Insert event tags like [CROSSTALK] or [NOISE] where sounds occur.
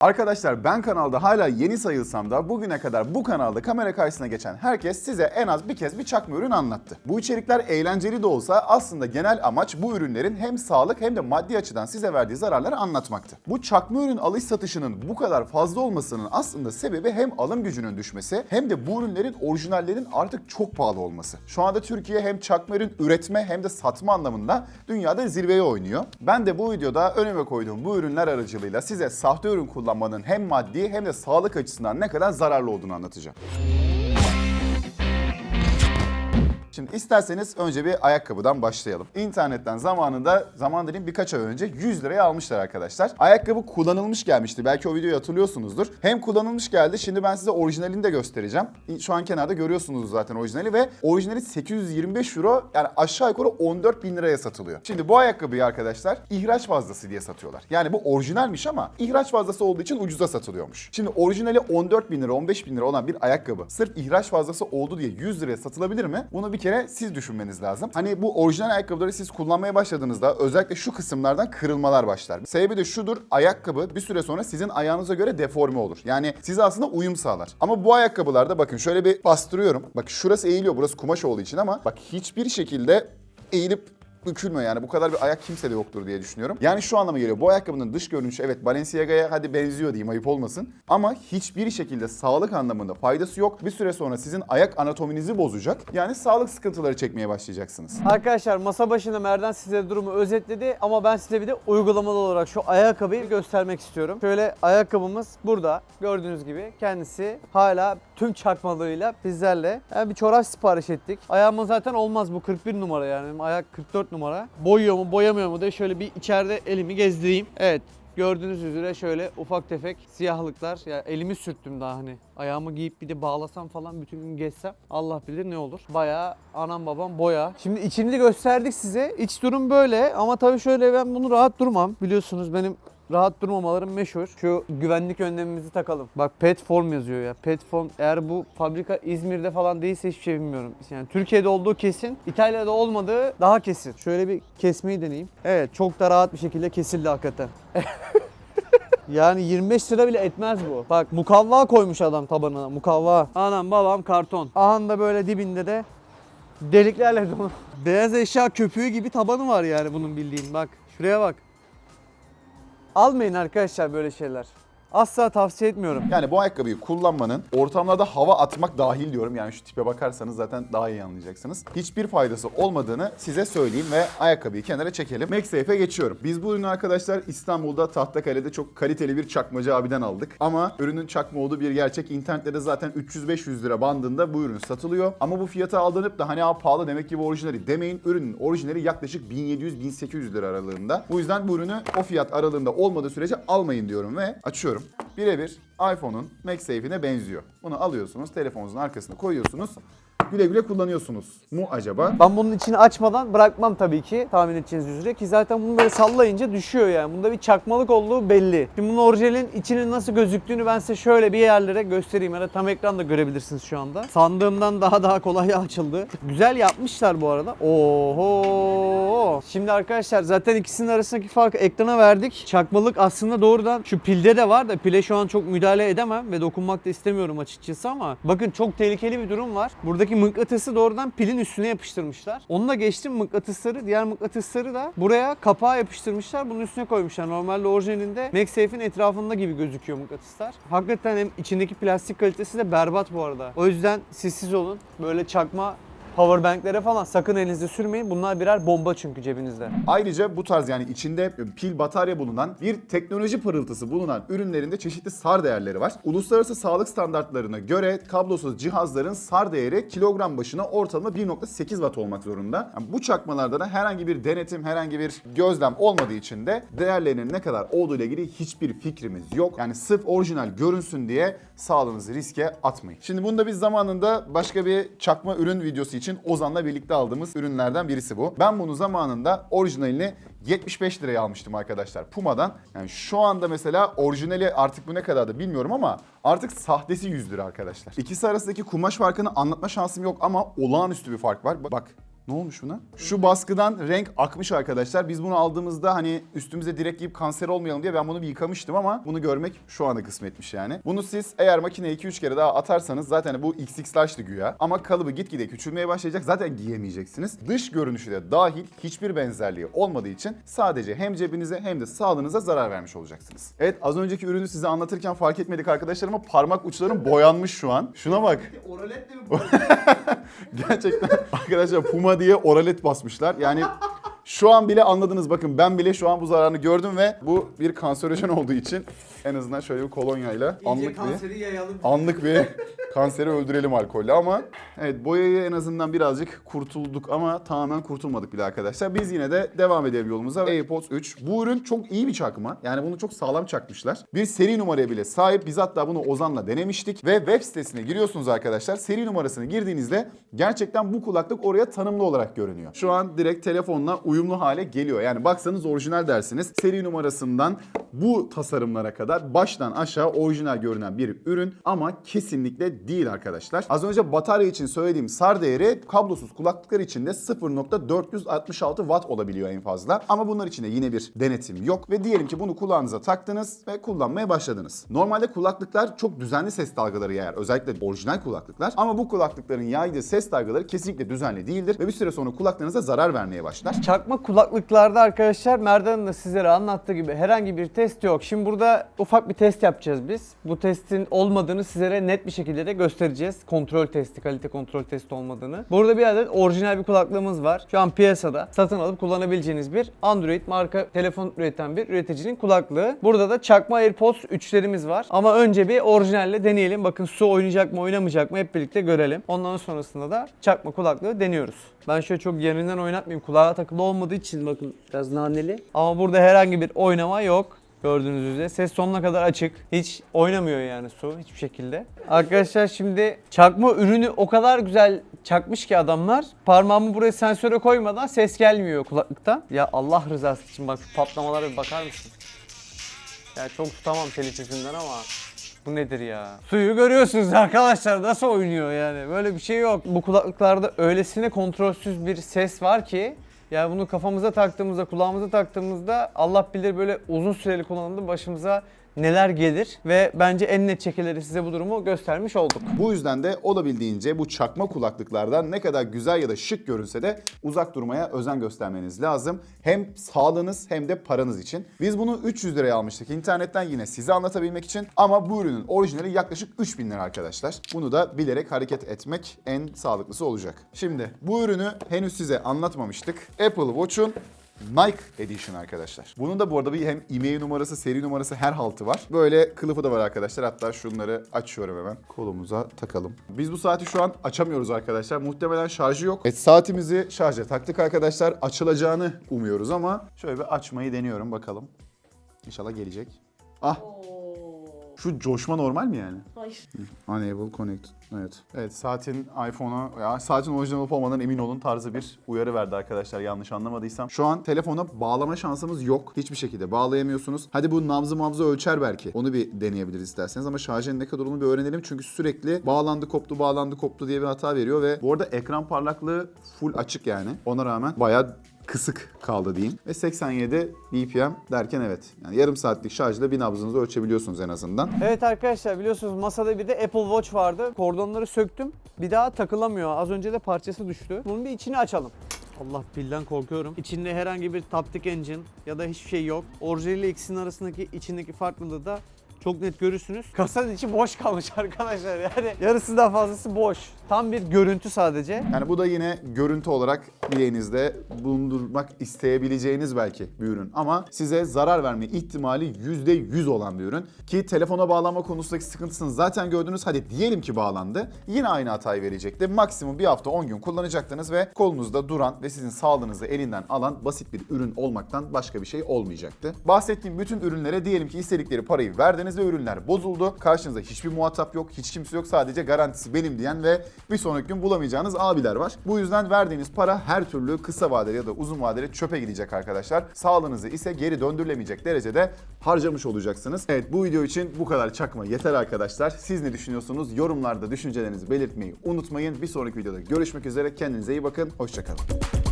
Arkadaşlar ben kanalda hala yeni sayılsam da bugüne kadar bu kanalda kamera karşısına geçen herkes size en az bir kez bir çakma ürün anlattı. Bu içerikler eğlenceli de olsa aslında genel amaç bu ürünlerin hem sağlık hem de maddi açıdan size verdiği zararları anlatmaktı. Bu çakma ürün alış satışının bu kadar fazla olmasının aslında sebebi hem alım gücünün düşmesi hem de bu ürünlerin orijinallerin artık çok pahalı olması. Şu anda Türkiye hem çakma ürün üretme hem de satma anlamında dünyada zirveye oynuyor. Ben de bu videoda önüme koyduğum bu ürünler aracılığıyla size sahte ürün kullanmanın hem maddi hem de sağlık açısından ne kadar zararlı olduğunu anlatacağım. Şimdi isterseniz önce bir ayakkabıdan başlayalım. İnternetten zamanında, zaman dediğim birkaç ay önce 100 liraya almışlar arkadaşlar. Ayakkabı kullanılmış gelmişti. Belki o videoyu hatırlıyorsunuzdur. Hem kullanılmış geldi. Şimdi ben size orijinalini de göstereceğim. Şu an kenarda görüyorsunuz zaten orijinali ve orijinali 825 euro yani aşağı yukarı 14 bin liraya satılıyor. Şimdi bu ayakkabıyı arkadaşlar ihraç fazlası diye satıyorlar. Yani bu orijinalmiş ama ihraç fazlası olduğu için ucuza satılıyormuş. Şimdi orijinali 14 bin lira 15 bin lira olan bir ayakkabı sırf ihraç fazlası oldu diye 100 liraya satılabilir mi? Bunu bir kere siz düşünmeniz lazım. Hani bu orijinal ayakkabıları siz kullanmaya başladığınızda özellikle şu kısımlardan kırılmalar başlar. Sebebi de şudur. Ayakkabı bir süre sonra sizin ayağınıza göre deforme olur. Yani size aslında uyum sağlar. Ama bu ayakkabılarda bakın şöyle bir bastırıyorum. Bak şurası eğiliyor. Burası kumaş olduğu için ama bak hiçbir şekilde eğilip bükülmüyor yani. Bu kadar bir ayak kimsede yoktur diye düşünüyorum. Yani şu anlama geliyor. Bu ayakkabının dış görünüşü evet Balenciaga'ya hadi benziyor diyeyim ayıp olmasın. Ama hiçbir şekilde sağlık anlamında faydası yok. Bir süre sonra sizin ayak anatominizi bozacak. Yani sağlık sıkıntıları çekmeye başlayacaksınız. Arkadaşlar masa başında Merdan size durumu özetledi ama ben size bir de uygulamalı olarak şu ayakkabıyı göstermek istiyorum. Şöyle ayakkabımız burada gördüğünüz gibi kendisi hala tüm çakmalığıyla bizlerle. Yani bir çorap sipariş ettik. Ayağıma zaten olmaz bu 41 numara yani ayak 44 numara. Boyuyor mu boyamıyor mu diye şöyle bir içeride elimi gezdireyim. Evet Gördüğünüz üzere şöyle ufak tefek siyahlıklar. Ya elimi sürttüm daha hani. Ayağımı giyip bir de bağlasam falan bütün gün gezsem Allah bilir ne olur. Bayağı anam babam boya. Şimdi içini de gösterdik size. İç durum böyle ama tabii şöyle ben bunu rahat durmam. Biliyorsunuz benim rahat durmamalarım meşhur. Şu güvenlik önlemimizi takalım. Bak pet form yazıyor ya. Pet form eğer bu fabrika İzmir'de falan değilse hiçbir şey bilmiyorum. Yani Türkiye'de olduğu kesin. İtalya'da olmadığı daha kesin. Şöyle bir kesmeyi deneyeyim. Evet çok da rahat bir şekilde kesildi hakikaten. [LAUGHS] Yani 25 lira bile etmez bu. Bak mukavva koymuş adam tabanına. Mukavva. Anam babam karton. Aha da böyle dibinde de deliklerle dolu. Beyaz eşya köpüğü gibi tabanı var yani bunun bildiğin. Bak şuraya bak. Almayın arkadaşlar böyle şeyler. Asla tavsiye etmiyorum. Yani bu ayakkabıyı kullanmanın ortamlarda hava atmak dahil diyorum. Yani şu tipe bakarsanız zaten daha iyi anlayacaksınız. Hiçbir faydası olmadığını size söyleyeyim ve ayakkabıyı kenara çekelim. MagSafe'e geçiyorum. Biz bu ürünü arkadaşlar İstanbul'da Tahtakale'de çok kaliteli bir çakmacı abiden aldık. Ama ürünün çakma olduğu bir gerçek. İnternette zaten 300-500 lira bandında bu ürün satılıyor. Ama bu fiyata aldırıp da hani pahalı demek ki bu orijinali demeyin. Ürünün orijinali yaklaşık 1700-1800 lira aralığında. Bu yüzden bu ürünü o fiyat aralığında olmadığı sürece almayın diyorum ve açıyorum. Birebir iPhone'un MagSafe'ine benziyor. Bunu alıyorsunuz, telefonunuzun arkasına koyuyorsunuz. Güle güle kullanıyorsunuz mu acaba? Ben bunun içini açmadan bırakmam tabii ki tahmin edeceğiniz üzere ki zaten bunu böyle sallayınca düşüyor yani. Bunda bir çakmalık olduğu belli. Şimdi bunun orijinalin içinin nasıl gözüktüğünü ben size şöyle bir yerlere göstereyim ya da tam ekranda görebilirsiniz şu anda. Sandığımdan daha daha kolay [LAUGHS] açıldı. Güzel yapmışlar bu arada. Oho. Şimdi arkadaşlar zaten ikisinin arasındaki farkı ekrana verdik. Çakmalık aslında doğrudan şu pilde de var da pile şu an çok müdahale edemem ve dokunmak da istemiyorum açıkçası ama bakın çok tehlikeli bir durum var. Buradaki mıknatısı doğrudan pilin üstüne yapıştırmışlar. Onunla geçtim mıknatısları, diğer mıknatısları da buraya kapağa yapıştırmışlar. Bunun üstüne koymuşlar. Normalde orijinalinde MagSafe'in etrafında gibi gözüküyor mıknatıslar. Hakikaten hem içindeki plastik kalitesi de berbat bu arada. O yüzden sessiz olun. Böyle çakma Powerbanklere falan sakın elinizde sürmeyin. Bunlar birer bomba çünkü cebinizde. Ayrıca bu tarz yani içinde pil batarya bulunan bir teknoloji pırıltısı bulunan ürünlerinde çeşitli SAR değerleri var. Uluslararası sağlık standartlarına göre kablosuz cihazların SAR değeri kilogram başına ortalama 1.8 watt olmak zorunda. Yani bu çakmalarda da herhangi bir denetim, herhangi bir gözlem olmadığı için de değerlerinin ne kadar olduğu ile ilgili hiçbir fikrimiz yok. Yani sırf orijinal görünsün diye sağlığınızı riske atmayın. Şimdi bunu da biz zamanında başka bir çakma ürün videosu için Ozan'la birlikte aldığımız ürünlerden birisi bu. Ben bunu zamanında orijinalini 75 liraya almıştım arkadaşlar Puma'dan. Yani şu anda mesela orijinali artık bu ne kadar da bilmiyorum ama artık sahtesi 100 lira arkadaşlar. İkisi arasındaki kumaş farkını anlatma şansım yok ama olağanüstü bir fark var. Bak Ne olmuş buna? Şu baskıdan renk akmış arkadaşlar. Biz bunu aldığımızda hani üstümüze direkt giyip kanser olmayalım diye ben bunu bir yıkamıştım ama bunu görmek şu anda kısmetmiş yani. Bunu siz eğer makineye 2-3 kere daha atarsanız zaten bu XX large'dı güya. Ama kalıbı gitgide küçülmeye başlayacak. Zaten giyemeyeceksiniz. Dış görünüşü de dahil hiçbir benzerliği olmadığı için sadece hem cebinize hem de sağlığınıza zarar vermiş olacaksınız. Evet az önceki ürünü size anlatırken fark etmedik arkadaşlar ama parmak uçlarım boyanmış şu an. Şuna bak. Oralet de mi [LAUGHS] Gerçekten arkadaşlar Puma diye oralet basmışlar. Yani şu an bile anladınız bakın ben bile şu an bu zararını gördüm ve bu bir kanserojen olduğu için en azından şöyle bir kolonyayla İyice anlık bir yayalım. anlık bir kanseri öldürelim alkolle ama evet boyayı en azından birazcık kurtulduk ama tamamen kurtulmadık bile arkadaşlar. Biz yine de devam edelim yolumuza. AirPods 3. Bu ürün çok iyi bir çakma. Yani bunu çok sağlam çakmışlar. Bir seri numaraya bile sahip. Biz hatta bunu Ozan'la denemiştik ve web sitesine giriyorsunuz arkadaşlar. Seri numarasını girdiğinizde gerçekten bu kulaklık oraya tanımlı olarak görünüyor. Şu an direkt telefonla uyumlu hale geliyor. Yani baksanız orijinal dersiniz. Seri numarasından bu tasarımlara kadar baştan aşağı orijinal görünen bir ürün ama kesinlikle değil arkadaşlar. Az önce batarya için söylediğim SAR değeri kablosuz kulaklıklar için de 0.466 watt olabiliyor en fazla. Ama bunlar için de yine bir denetim yok ve diyelim ki bunu kulağınıza taktınız ve kullanmaya başladınız. Normalde kulaklıklar çok düzenli ses dalgaları yayar. Özellikle orijinal kulaklıklar. Ama bu kulaklıkların yaydığı ses dalgaları kesinlikle düzenli değildir ve bir süre sonra kulaklarınıza zarar vermeye başlar. Çakma kulaklıklarda arkadaşlar Merdan'ın da sizlere anlattığı gibi herhangi bir test yok. Şimdi burada ufak bir test yapacağız biz. Bu testin olmadığını sizlere net bir şekilde de göstereceğiz. Kontrol testi, kalite kontrol testi olmadığını. Burada bir adet orijinal bir kulaklığımız var. Şu an piyasada satın alıp kullanabileceğiniz bir Android marka telefon üreten bir üreticinin kulaklığı. Burada da çakma AirPods 3'lerimiz var. Ama önce bir orijinalle deneyelim. Bakın su oynayacak mı oynamayacak mı hep birlikte görelim. Ondan sonrasında da çakma kulaklığı deniyoruz. Ben şöyle çok yerinden oynatmayayım. Kulağa takılı olmadığı için bakın biraz naneli. Ama burada herhangi bir oynama yok. Gördüğünüz üzere ses sonuna kadar açık. Hiç oynamıyor yani su hiçbir şekilde. Arkadaşlar şimdi çakma ürünü o kadar güzel çakmış ki adamlar. Parmağımı buraya sensöre koymadan ses gelmiyor kulaklıktan. Ya Allah rızası için bak şu patlamalara bir bakar mısın? Ya çok tutamam telif yüzünden ama bu nedir ya? Suyu görüyorsunuz arkadaşlar nasıl oynuyor yani. Böyle bir şey yok. Bu kulaklıklarda öylesine kontrolsüz bir ses var ki yani bunu kafamıza taktığımızda, kulağımıza taktığımızda Allah bilir böyle uzun süreli kullanımda başımıza neler gelir ve bence en net şekilleri size bu durumu göstermiş olduk. Bu yüzden de olabildiğince bu çakma kulaklıklardan ne kadar güzel ya da şık görünse de uzak durmaya özen göstermeniz lazım. Hem sağlığınız hem de paranız için. Biz bunu 300 liraya almıştık internetten yine size anlatabilmek için. Ama bu ürünün orijinali yaklaşık 3000 lira arkadaşlar. Bunu da bilerek hareket etmek en sağlıklısı olacak. Şimdi bu ürünü henüz size anlatmamıştık. Apple Watch'un Nike Edition arkadaşlar. Bunun da bu arada bir hem IMEI numarası, seri numarası her haltı var. Böyle kılıfı da var arkadaşlar. Hatta şunları açıyorum hemen. Kolumuza takalım. Biz bu saati şu an açamıyoruz arkadaşlar. Muhtemelen şarjı yok. Evet saatimizi şarja taktık arkadaşlar. Açılacağını umuyoruz ama şöyle bir açmayı deniyorum bakalım. İnşallah gelecek. Ah şu coşma normal mi yani? Hayır. Unable connect. Evet. Evet saatin iPhone'a ya saatin orijinal olup olmadan emin olun tarzı bir uyarı verdi arkadaşlar yanlış anlamadıysam. Şu an telefona bağlama şansımız yok. Hiçbir şekilde bağlayamıyorsunuz. Hadi bu nabzı mabzı ölçer belki. Onu bir deneyebiliriz isterseniz ama şarjın ne kadar olduğunu bir öğrenelim. Çünkü sürekli bağlandı koptu bağlandı koptu diye bir hata veriyor ve bu arada ekran parlaklığı full açık yani. Ona rağmen bayağı kısık kaldı diyeyim. Ve 87 BPM derken evet. Yani yarım saatlik şarjla bir nabzınızı ölçebiliyorsunuz en azından. Evet arkadaşlar biliyorsunuz masada bir de Apple Watch vardı. Kordonları söktüm. Bir daha takılamıyor. Az önce de parçası düştü. Bunun bir içini açalım. Allah bilden korkuyorum. İçinde herhangi bir Taptic Engine ya da hiçbir şey yok. Orijinal ile ikisinin arasındaki içindeki farklılığı da çok net görürsünüz. [LAUGHS] Kasanın içi boş kalmış arkadaşlar. Yani yarısından fazlası boş. Tam bir görüntü sadece. Yani bu da yine görüntü olarak bileğinizde bulundurmak isteyebileceğiniz belki bir ürün. Ama size zarar verme ihtimali %100 olan bir ürün. Ki telefona bağlanma konusundaki sıkıntısını zaten gördünüz. Hadi diyelim ki bağlandı. Yine aynı hatayı verecekti. Maksimum bir hafta 10 gün kullanacaktınız ve kolunuzda duran ve sizin sağlığınızı elinden alan basit bir ürün olmaktan başka bir şey olmayacaktı. Bahsettiğim bütün ürünlere diyelim ki istedikleri parayı verdiniz ve ürünler bozuldu. Karşınızda hiçbir muhatap yok, hiç kimse yok. Sadece garantisi benim diyen ve bir sonraki gün bulamayacağınız abiler var. Bu yüzden verdiğiniz para her türlü kısa vadeli ya da uzun vadeli çöpe gidecek arkadaşlar. Sağlığınızı ise geri döndürülemeyecek derecede harcamış olacaksınız. Evet bu video için bu kadar çakma yeter arkadaşlar. Siz ne düşünüyorsunuz? Yorumlarda düşüncelerinizi belirtmeyi unutmayın. Bir sonraki videoda görüşmek üzere. Kendinize iyi bakın. Hoşçakalın.